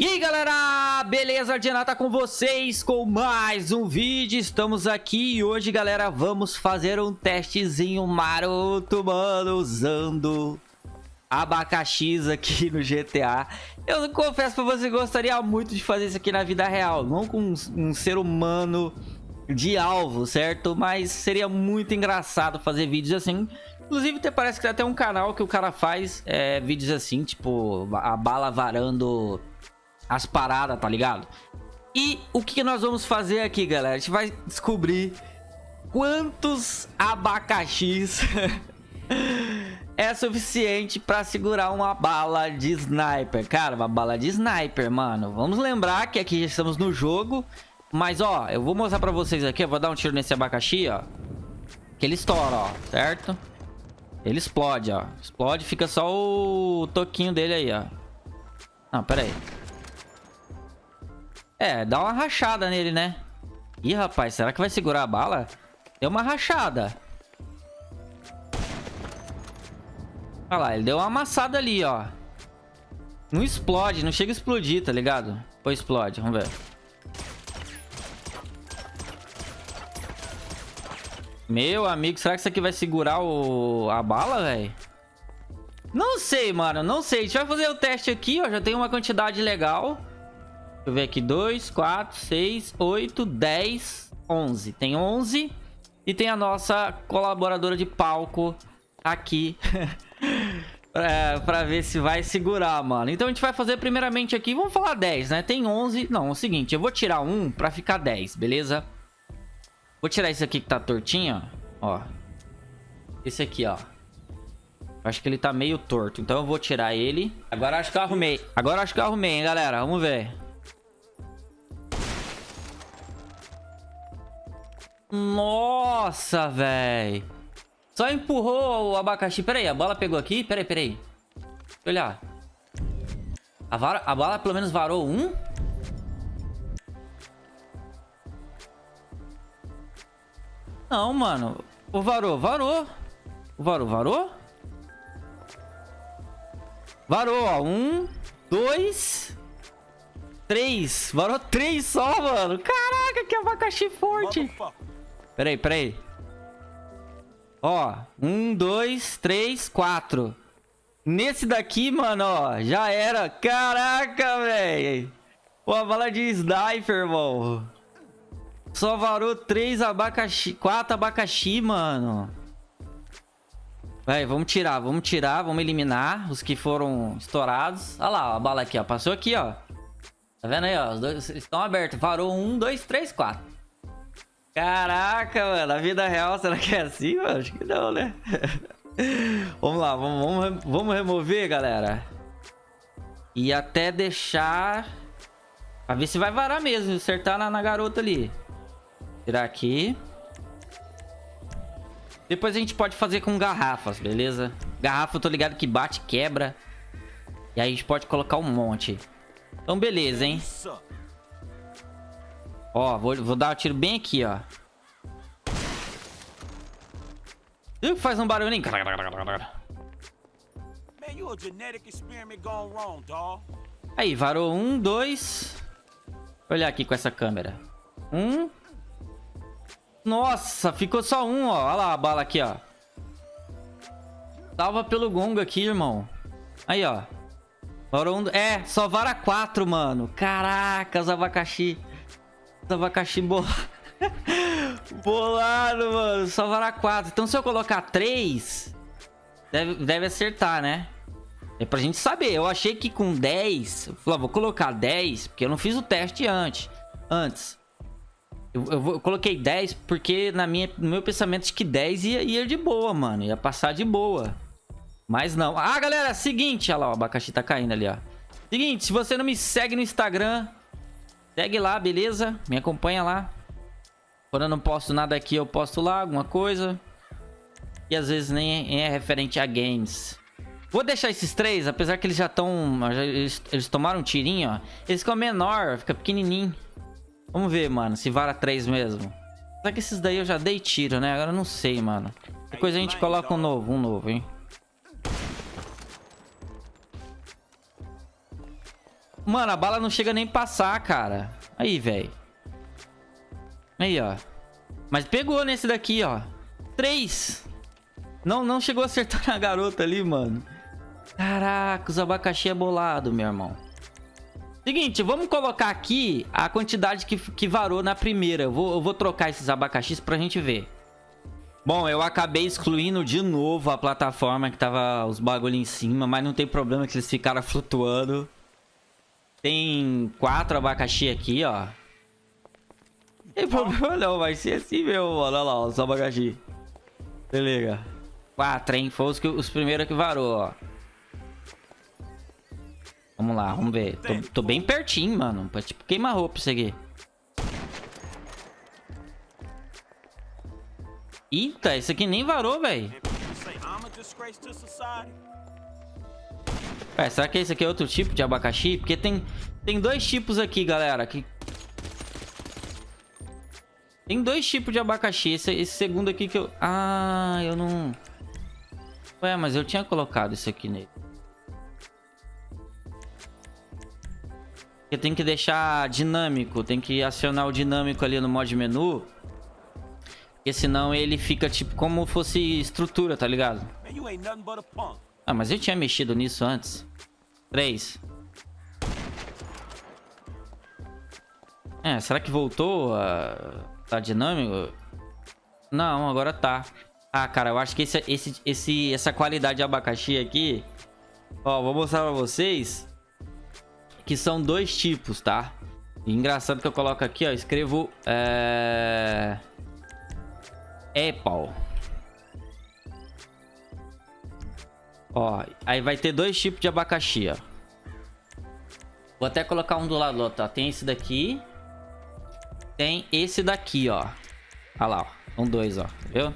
E aí galera, beleza? Ardiana tá com vocês com mais um vídeo, estamos aqui e hoje galera vamos fazer um testezinho maroto, mano, usando abacaxis aqui no GTA Eu confesso pra você, gostaria muito de fazer isso aqui na vida real, não com um, ser humano de alvo, certo? Mas seria muito engraçado fazer vídeos assim Inclusive, até parece que tem até um canal que o cara faz é, vídeos assim, tipo, a bala varando as paradas, tá ligado? E o que nós vamos fazer aqui, galera? A gente vai descobrir quantos abacaxis é suficiente pra segurar uma bala de sniper. Cara, uma bala de sniper, mano. Vamos lembrar que aqui estamos no jogo. Mas, ó, eu vou mostrar pra vocês aqui. Eu vou dar um tiro nesse abacaxi, ó. Que ele estoura, ó, certo? Ele explode, ó. Explode, fica só o toquinho dele aí, ó. Não, pera aí. É, dá uma rachada nele, né? Ih, rapaz, será que vai segurar a bala? Deu uma rachada. Olha lá, ele deu uma amassada ali, ó. Não explode, não chega a explodir, tá ligado? Ou explode, vamos ver. Meu amigo, será que isso aqui vai segurar o... a bala, velho? Não sei, mano, não sei. A gente vai fazer o teste aqui, ó. Já tem uma quantidade legal. Deixa eu ver aqui. 2, 4, 6, 8, 10, 11. Tem 11. E tem a nossa colaboradora de palco aqui. é, pra ver se vai segurar, mano. Então a gente vai fazer primeiramente aqui. Vamos falar 10, né? Tem 11. Não, é o seguinte. Eu vou tirar um pra ficar 10, beleza? Vou tirar esse aqui que tá tortinho, ó. Esse aqui, ó. Acho que ele tá meio torto. Então eu vou tirar ele. Agora acho que eu arrumei. Agora acho que eu arrumei, hein, galera. Vamos ver. Nossa, velho. Só empurrou o abacaxi. Pera aí, a bola pegou aqui? Pera aí, pera aí. Deixa eu olhar. A, a bala pelo menos varou um? Não, mano. O varou, varou. O varou, varou? Varou, ó. Um, dois, três. Varou três só, mano. Caraca, que abacaxi forte. Peraí, peraí. Ó, um, dois, três, quatro. Nesse daqui, mano, ó, já era. Caraca, velho. Pô, a bala de sniper, irmão. Só varou três abacaxi, quatro abacaxi, mano. Vai, vamos tirar, vamos tirar, vamos eliminar os que foram estourados. Olha lá, ó, a bala aqui, ó. Passou aqui, ó. Tá vendo aí, ó? Os dois estão abertos. Varou um, dois, três, quatro. Caraca, mano, a vida real, será que é assim, mano? Acho que não, né? vamos lá, vamos, vamos, vamos remover, galera. E até deixar... Pra ver se vai varar mesmo, acertar na, na garota ali. Tirar aqui. Depois a gente pode fazer com garrafas, beleza? Garrafa eu tô ligado que bate, quebra. E aí a gente pode colocar um monte. Então beleza, hein? Ó, vou, vou dar um tiro bem aqui, ó. Viu que faz um barulhinho? Aí, varou um, dois. Vou olhar aqui com essa câmera. Um. Nossa, ficou só um, ó. Olha lá a bala aqui, ó. Salva pelo gongo aqui, irmão. Aí, ó. Varou um... É, só vara quatro, mano. Caracas, abacaxi. Abacaxi bolado. bolado, mano. Só vara 4. Então se eu colocar 3, deve, deve acertar, né? É pra gente saber. Eu achei que com 10... Eu falei, vou colocar 10, porque eu não fiz o teste antes. Antes. Eu, eu, eu coloquei 10 porque na minha, no meu pensamento de que 10 ia, ia de boa, mano. Ia passar de boa. Mas não. Ah, galera, seguinte. Olha lá, o abacaxi tá caindo ali, ó. Seguinte, se você não me segue no Instagram, Segue lá, beleza? Me acompanha lá. Quando eu não posto nada aqui, eu posto lá alguma coisa. E às vezes nem é referente a games. Vou deixar esses três, apesar que eles já estão... Eles, eles, tomaram um tirinho, ó. Eles ficam menor, fica pequenininho. Vamos ver, mano, se vara três mesmo. Só que esses daí eu já dei tiro, né? Agora eu não sei, mano. Depois a gente coloca um novo, um novo, hein? Mano, a bala não chega nem passar, cara. Aí, velho. Aí, ó. Mas pegou nesse daqui, ó. Três. Não, não chegou a acertar na garota ali, mano. Caraca, os abacaxi é bolado, meu irmão. Seguinte, vamos colocar aqui a quantidade que, que varou na primeira. Eu vou, eu vou trocar esses abacaxis pra gente ver. Bom, eu acabei excluindo de novo a plataforma que tava os bagulho em cima, mas não tem problema que eles ficaram flutuando. Tem quatro abacaxi aqui, ó. Não tem problema não, vai ser assim mesmo, mano. Olha lá, os abacaxi. Beleza. Quatro, hein? Foi os, que, os primeiros que varou, ó. Vamos lá, vamos ver. Tô, tô bem pertinho, mano. Pra, tipo, queimar roupa isso aqui. Eita, isso aqui nem varou, velho. É, será que esse aqui é outro tipo de abacaxi? Porque tem, tem dois tipos aqui, galera. Que... Tem dois tipos de abacaxi. Esse, esse segundo aqui que eu... Ah, eu não... Ué, mas eu tinha colocado isso aqui nele. Porque tem que deixar dinâmico. Tem que acionar o dinâmico ali no mod menu. Porque senão ele fica tipo como fosse estrutura, tá ligado? Ah, mas eu tinha mexido nisso antes. Três. É, será que voltou a... Tá dinâmico? Não, agora tá. Ah, cara, eu acho que esse, esse, esse, essa qualidade de abacaxi aqui... Ó, vou mostrar pra vocês. Que são dois tipos, tá? E engraçado que eu coloco aqui, ó. Escrevo... É... Apple. Ó, aí vai ter dois tipos de abacaxi, ó. Vou até colocar um do lado ó. Tem esse daqui. Tem esse daqui, ó. Olha lá, ó. São dois, ó. Viu?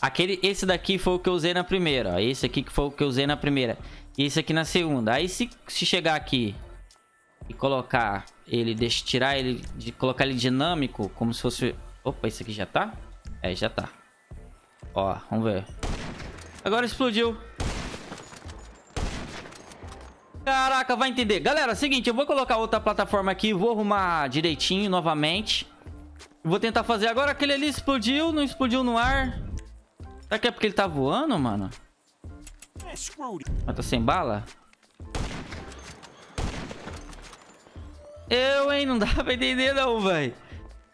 Aquele, esse daqui foi o que eu usei na primeira, ó. Esse aqui que foi o que eu usei na primeira. E esse aqui na segunda. Aí se, se chegar aqui e colocar ele, deixa tirar ele, de colocar ele dinâmico, como se fosse... Opa, esse aqui já tá? É, já tá. Ó, vamos ver. Agora explodiu. Caraca, vai entender. Galera, seguinte, eu vou colocar outra plataforma aqui, vou arrumar direitinho novamente. Vou tentar fazer. Agora aquele ali explodiu, não explodiu no ar. Será que é porque ele tá voando, mano? Mas tá sem bala? Eu, hein? Não dá pra entender não, velho.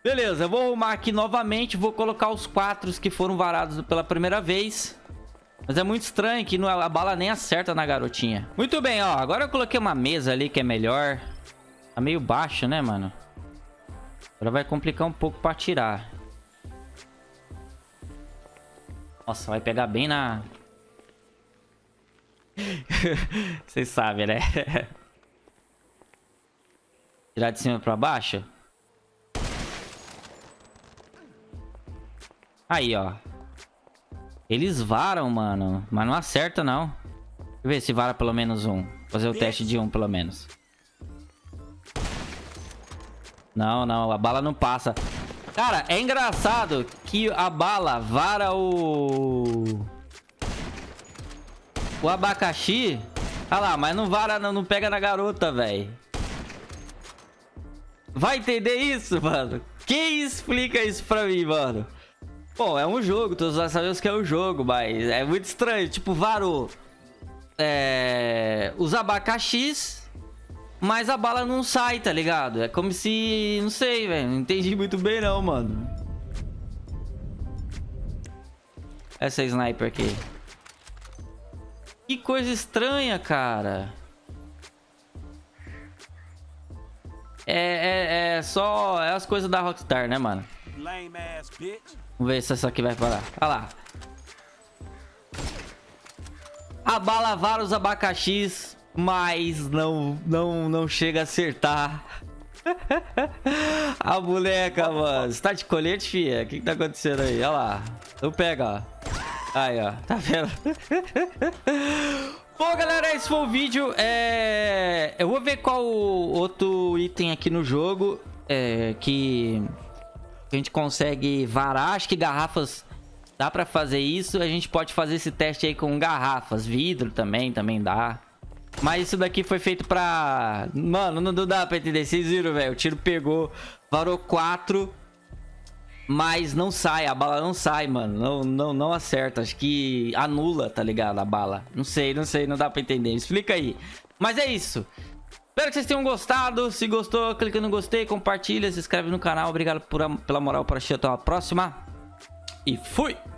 Beleza, vou arrumar aqui novamente. Vou colocar os quatro que foram varados pela primeira vez. Mas é muito estranho que a bala nem acerta na garotinha. Muito bem, ó. Agora eu coloquei uma mesa ali que é melhor. Tá meio baixo, né, mano? Agora vai complicar um pouco pra tirar. Nossa, vai pegar bem na... Vocês sabem, né? Tirar de cima pra baixo. Aí, ó. Eles varam, mano. Mas não acerta, não. Deixa eu ver se vara pelo menos um. Fazer o teste de um, pelo menos. Não, não. A bala não passa. Cara, é engraçado que a bala vara o... O abacaxi. Olha lá, mas não vara, não, não pega na garota, velho. Vai entender isso, mano? Quem explica isso pra mim, mano? Bom, é um jogo, todos nós sabemos que é um jogo, mas é muito estranho. Tipo, varou é, os abacaxis, mas a bala não sai, tá ligado? É como se... Não sei, velho. Não entendi muito bem não, mano. Essa sniper aqui. Que coisa estranha, cara. É, é, é só... É as coisas da Rockstar, né, mano? Vamos ver se essa aqui vai parar. Olha lá. Abala vários abacaxis, mas não, não, não chega a acertar. a boneca, mano. Você tá de colete, fia? O que, que tá acontecendo aí? Olha lá. Então pega, ó. Aí, ó. Tá vendo? Bom, galera, esse foi o vídeo. É... Eu vou ver qual outro item aqui no jogo é... que a gente consegue varar. Acho que garrafas dá pra fazer isso. A gente pode fazer esse teste aí com garrafas. Vidro também, também dá. Mas isso daqui foi feito pra... Mano, não dá pra entender. Vocês viram, velho? O tiro pegou, varou 4... Mas não sai, a bala não sai, mano. Não, não, não acerta. Acho que anula, tá ligado? A bala. Não sei, não sei, não dá pra entender. Explica aí. Mas é isso. Espero que vocês tenham gostado. Se gostou, clica no gostei, compartilha, se inscreve no canal. Obrigado por, pela moral para assistir. Até a próxima. E fui!